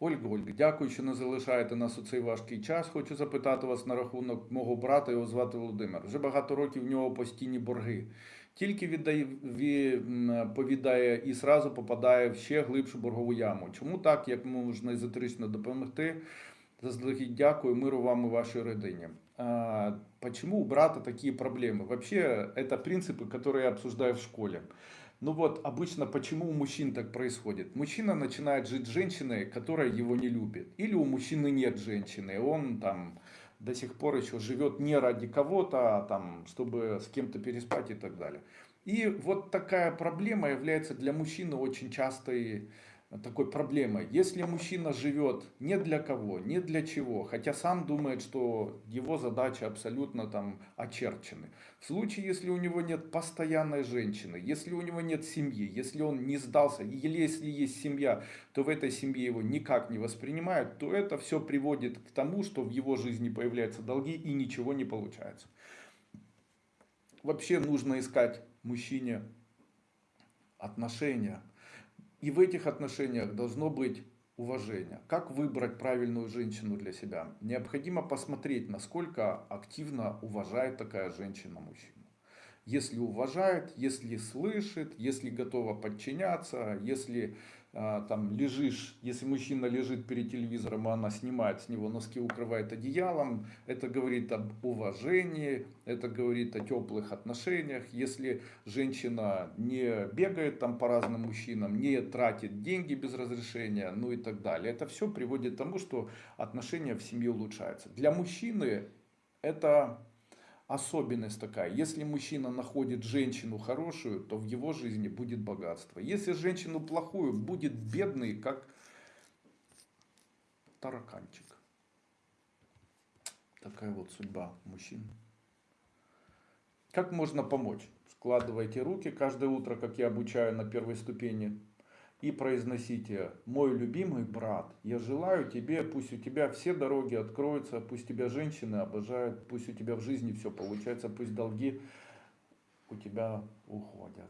Ольга, Ольга, дякую, що не залишаєте нас у цей важкий час. Хочу запитати вас на рахунок мого брата, його звати Володимир. Вже багато років в нього постійні борги. Тільки віддає, ві- м, повідає і зразу попадає в ще глибшу боргову яму. Чому так, як можна езотерично допомогти? Заздалегідь дякую, миру вам і вашій родині. А, почему у брата такие проблемы? Вообще, это принципы, которые я обсуждаю в школе. Ну вот, обычно почему у мужчин так происходит? Мужчина начинает жить с женщиной, которая его не любит. Или у мужчины нет женщины, он там до сих пор еще живет не ради кого-то, а там, чтобы с кем-то переспать и так далее. И вот такая проблема является для мужчины очень частой такой проблемой. Если мужчина живет не для кого, не для чего, хотя сам думает, что его задачи абсолютно там очерчены. В случае, если у него нет постоянной женщины, если у него нет семьи, если он не сдался, или если есть семья, то в этой семье его никак не воспринимают, то это все приводит к тому, что в его жизни появляются долги и ничего не получается. Вообще нужно искать мужчине отношения. И в этих отношениях должно быть уважение. Как выбрать правильную женщину для себя? Необходимо посмотреть, насколько активно уважает такая женщина мужчину. Если уважает, если слышит, если готова подчиняться, если а, там лежишь, если мужчина лежит перед телевизором, а она снимает с него носки, укрывает одеялом, это говорит об уважении, это говорит о теплых отношениях. Если женщина не бегает там по разным мужчинам, не тратит деньги без разрешения, ну и так далее, это все приводит к тому, что отношения в семье улучшаются. Для мужчины это особенность такая. Если мужчина находит женщину хорошую, то в его жизни будет богатство. Если женщину плохую, будет бедный, как тараканчик. Такая вот судьба мужчин. Как можно помочь? Складывайте руки каждое утро, как я обучаю на первой ступени, и произносите, мой любимый брат, я желаю тебе, пусть у тебя все дороги откроются, пусть тебя женщины обожают, пусть у тебя в жизни все получается, пусть долги у тебя уходят.